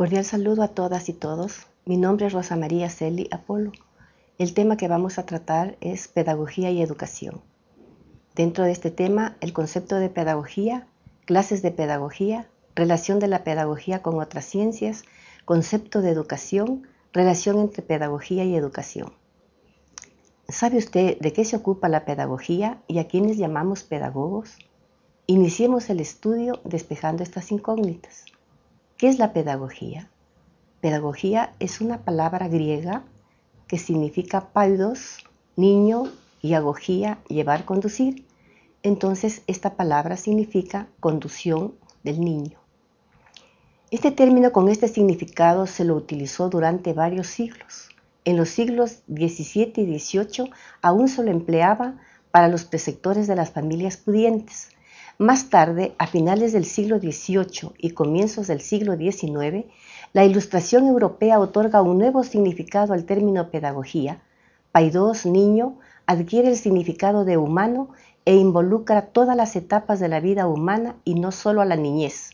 Cordial saludo a todas y todos. Mi nombre es Rosa María Celi Apolo. El tema que vamos a tratar es pedagogía y educación. Dentro de este tema, el concepto de pedagogía, clases de pedagogía, relación de la pedagogía con otras ciencias, concepto de educación, relación entre pedagogía y educación. ¿Sabe usted de qué se ocupa la pedagogía y a quiénes llamamos pedagogos? Iniciemos el estudio despejando estas incógnitas. ¿Qué es la pedagogía? Pedagogía es una palabra griega que significa paidos, niño, y agogía, llevar, conducir. Entonces esta palabra significa conducción del niño. Este término con este significado se lo utilizó durante varios siglos. En los siglos XVII y XVIII aún se lo empleaba para los preceptores de las familias pudientes. Más tarde, a finales del siglo XVIII y comienzos del siglo XIX, la ilustración europea otorga un nuevo significado al término pedagogía. Paidos, niño, adquiere el significado de humano e involucra todas las etapas de la vida humana y no solo a la niñez.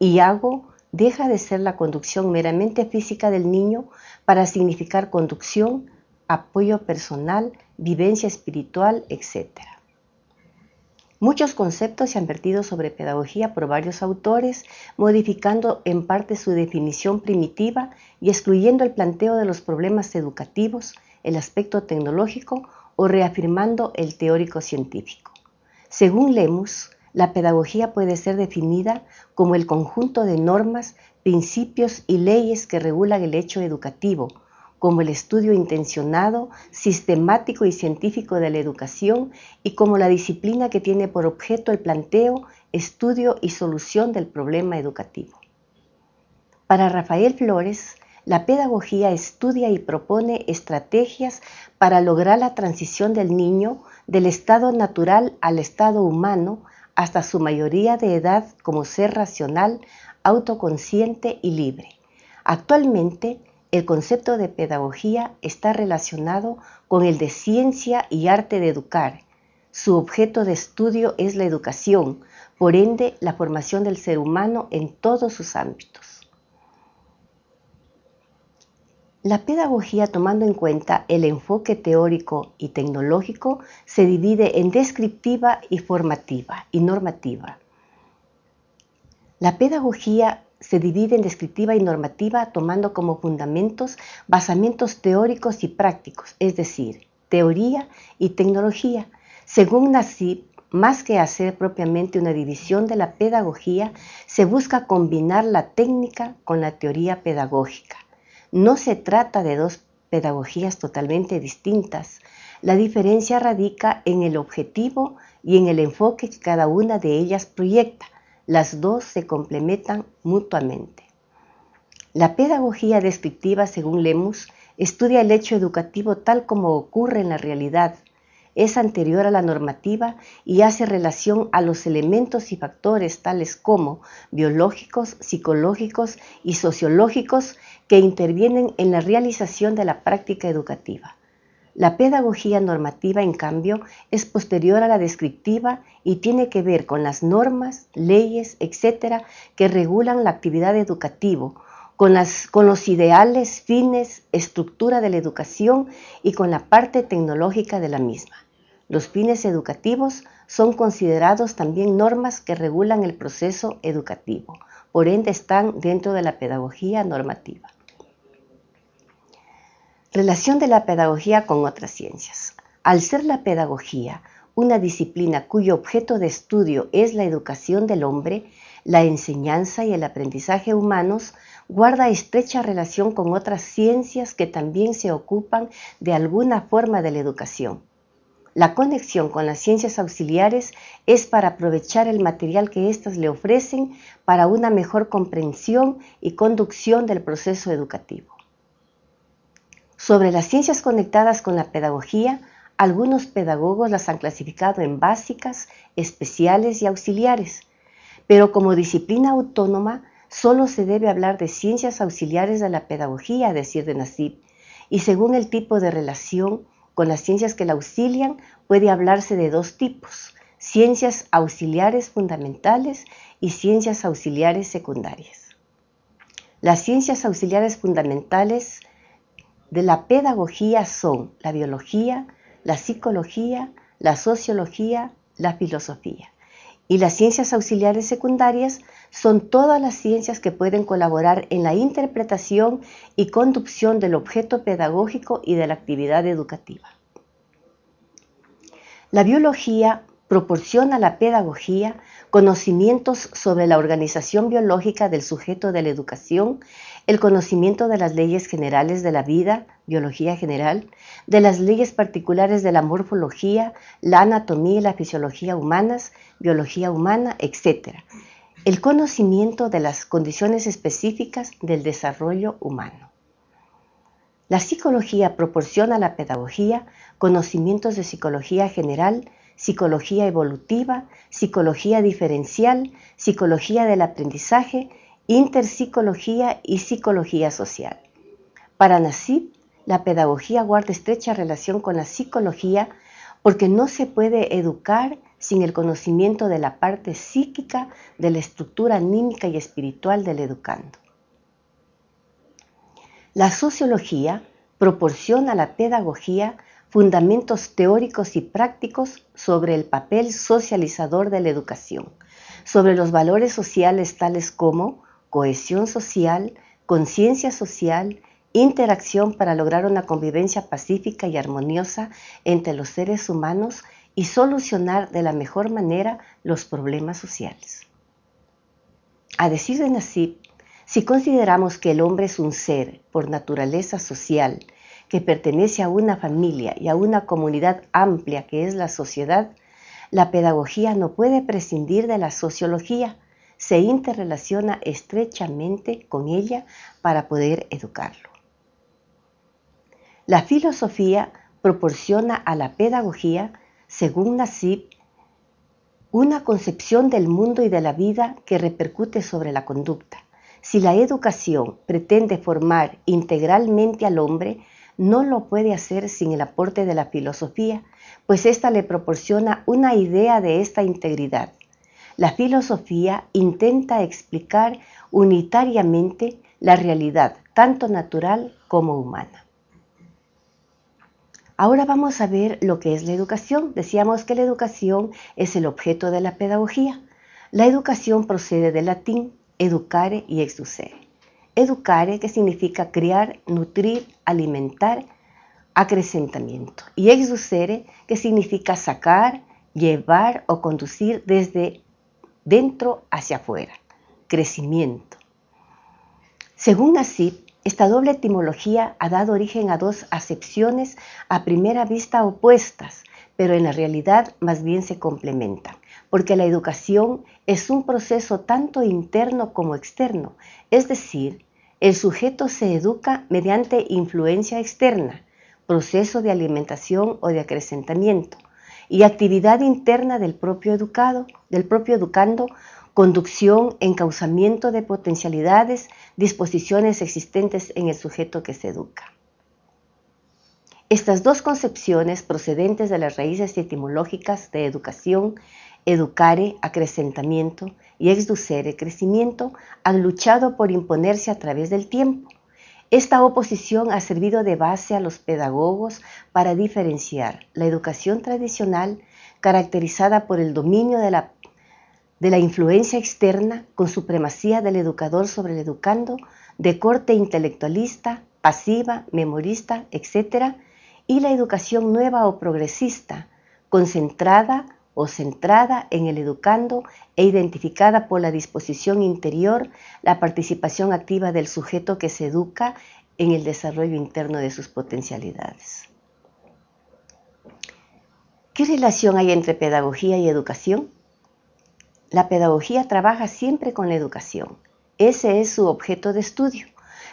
Y hago deja de ser la conducción meramente física del niño para significar conducción, apoyo personal, vivencia espiritual, etc. Muchos conceptos se han vertido sobre pedagogía por varios autores, modificando en parte su definición primitiva y excluyendo el planteo de los problemas educativos, el aspecto tecnológico o reafirmando el teórico científico. Según Lemus, la pedagogía puede ser definida como el conjunto de normas, principios y leyes que regulan el hecho educativo, como el estudio intencionado, sistemático y científico de la educación y como la disciplina que tiene por objeto el planteo, estudio y solución del problema educativo. Para Rafael Flores, la pedagogía estudia y propone estrategias para lograr la transición del niño del estado natural al estado humano hasta su mayoría de edad como ser racional, autoconsciente y libre. Actualmente, el concepto de pedagogía está relacionado con el de ciencia y arte de educar. Su objeto de estudio es la educación, por ende la formación del ser humano en todos sus ámbitos. La pedagogía, tomando en cuenta el enfoque teórico y tecnológico, se divide en descriptiva y formativa y normativa. La pedagogía se divide en descriptiva y normativa tomando como fundamentos basamientos teóricos y prácticos, es decir, teoría y tecnología. Según Nassib, más que hacer propiamente una división de la pedagogía, se busca combinar la técnica con la teoría pedagógica. No se trata de dos pedagogías totalmente distintas. La diferencia radica en el objetivo y en el enfoque que cada una de ellas proyecta. Las dos se complementan mutuamente. La pedagogía descriptiva, según Lemus, estudia el hecho educativo tal como ocurre en la realidad, es anterior a la normativa y hace relación a los elementos y factores tales como biológicos, psicológicos y sociológicos que intervienen en la realización de la práctica educativa. La pedagogía normativa, en cambio, es posterior a la descriptiva y tiene que ver con las normas, leyes, etcétera, que regulan la actividad educativa, con, con, los ideales, fines, estructura de la educación y con la parte tecnológica de la misma. Los fines educativos son considerados también normas que regulan el proceso educativo, por ende están dentro de la pedagogía normativa. Relación de la pedagogía con otras ciencias. Al ser la pedagogía una disciplina cuyo objeto de estudio es la educación del hombre, la enseñanza y el aprendizaje humanos, guarda estrecha relación con otras ciencias que también se ocupan de alguna forma de la educación. La conexión con las ciencias auxiliares es para aprovechar el material que éstas le ofrecen para una mejor comprensión y conducción del proceso educativo. Sobre las ciencias conectadas con la pedagogía, algunos pedagogos las han clasificado en básicas, especiales y auxiliares, pero como disciplina autónoma solo se debe hablar de ciencias auxiliares de la pedagogía, decir de Nasib, y según el tipo de relación con las ciencias que la auxilian puede hablarse de dos tipos, ciencias auxiliares fundamentales y ciencias auxiliares secundarias. Las ciencias auxiliares fundamentales de la pedagogía son la biología, la psicología, la sociología, la filosofía. Y las ciencias auxiliares secundarias son todas las ciencias que pueden colaborar en la interpretación y conducción del objeto pedagógico y de la actividad educativa. La biología proporciona a la pedagogía conocimientos sobre la organización biológica del sujeto de la educación, el conocimiento de las leyes generales de la vida, biología general, de las leyes particulares de la morfología, la anatomía y la fisiología humanas, biología humana, etc. El conocimiento de las condiciones específicas del desarrollo humano. La psicología proporciona a la pedagogía conocimientos de psicología general, psicología evolutiva, psicología diferencial, psicología del aprendizaje, interpsicología y psicología social. Para Nassib, la pedagogía guarda estrecha relación con la psicología porque no se puede educar sin el conocimiento de la parte psíquica de la estructura anímica y espiritual del educando. La sociología proporciona a la pedagogía fundamentos teóricos y prácticos sobre el papel socializador de la educación, sobre los valores sociales tales como cohesión social, conciencia social, interacción para lograr una convivencia pacífica y armoniosa entre los seres humanos y solucionar de la mejor manera los problemas sociales. A decir de Nassib, si consideramos que el hombre es un ser por naturaleza social que pertenece a una familia y a una comunidad amplia que es la sociedad, la pedagogía no puede prescindir de la sociología, se interrelaciona estrechamente con ella para poder educarlo. La filosofía proporciona a la pedagogía, según Nassib, una concepción del mundo y de la vida que repercute sobre la conducta. Si la educación pretende formar integralmente al hombre, no lo puede hacer sin el aporte de la filosofía, pues ésta le proporciona una idea de esta integridad. La filosofía intenta explicar unitariamente la realidad, tanto natural como humana. Ahora vamos a ver lo que es la educación. Decíamos que la educación es el objeto de la pedagogía. La educación procede del latín educare y exducere. Educare, que significa criar, nutrir, alimentar, acrecentamiento. Y exducere, que significa sacar, llevar o conducir desde dentro hacia afuera, crecimiento. Según Nasib, esta doble etimología ha dado origen a dos acepciones a primera vista opuestas, pero en la realidad más bien se complementan, porque la educación es un proceso tanto interno como externo, es decir, el sujeto se educa mediante influencia externa, proceso de alimentación o de acrecentamiento, y actividad interna del propio educado, del propio educando, conducción, encauzamiento de potencialidades, disposiciones existentes en el sujeto que se educa. Estas dos concepciones procedentes de las raíces etimológicas de educación educare, acrecentamiento, y exducere, crecimiento, han luchado por imponerse a través del tiempo. Esta oposición ha servido de base a los pedagogos para diferenciar la educación tradicional, caracterizada por el dominio de la, de la influencia externa con supremacía del educador sobre el educando, de corte intelectualista, pasiva, memorista, etc., y la educación nueva o progresista, concentrada o centrada en el educando e identificada por la disposición interior, la participación activa del sujeto que se educa en el desarrollo interno de sus potencialidades. ¿Qué relación hay entre pedagogía y educación? La pedagogía trabaja siempre con la educación. Ese es su objeto de estudio,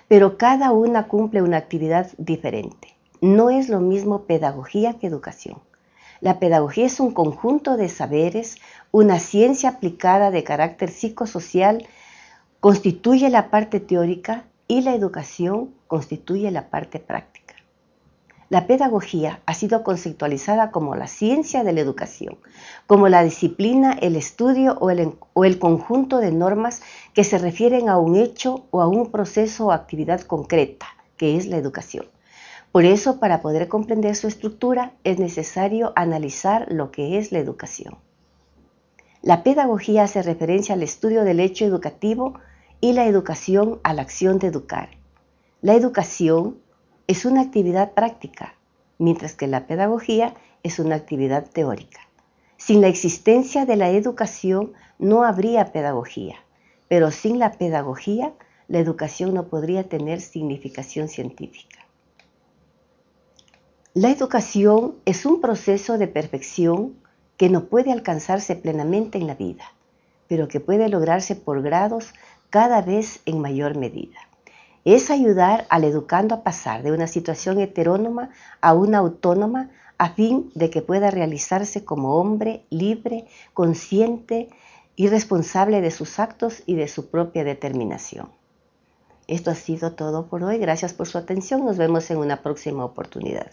pero cada una cumple una actividad diferente. No es lo mismo pedagogía que educación. La pedagogía es un conjunto de saberes, una ciencia aplicada de carácter psicosocial, constituye la parte teórica y la educación constituye la parte práctica. La pedagogía ha sido conceptualizada como la ciencia de la educación, como la disciplina, el estudio o el, conjunto de normas que se refieren a un hecho o a un proceso o actividad concreta, que es la educación. Por eso, para poder comprender su estructura, es necesario analizar lo que es la educación. La pedagogía hace referencia al estudio del hecho educativo y la educación a la acción de educar. La educación es una actividad práctica, mientras que la pedagogía es una actividad teórica. Sin la existencia de la educación no habría pedagogía, pero sin la pedagogía la educación no podría tener significación científica. La educación es un proceso de perfección que no puede alcanzarse plenamente en la vida, pero que puede lograrse por grados cada vez en mayor medida es ayudar al educando a pasar de una situación heterónoma a una autónoma a fin de que pueda realizarse como hombre libre, consciente y responsable de sus actos y de su propia determinación. Esto ha sido todo por hoy. Gracias por su atención. Nos vemos en una próxima oportunidad.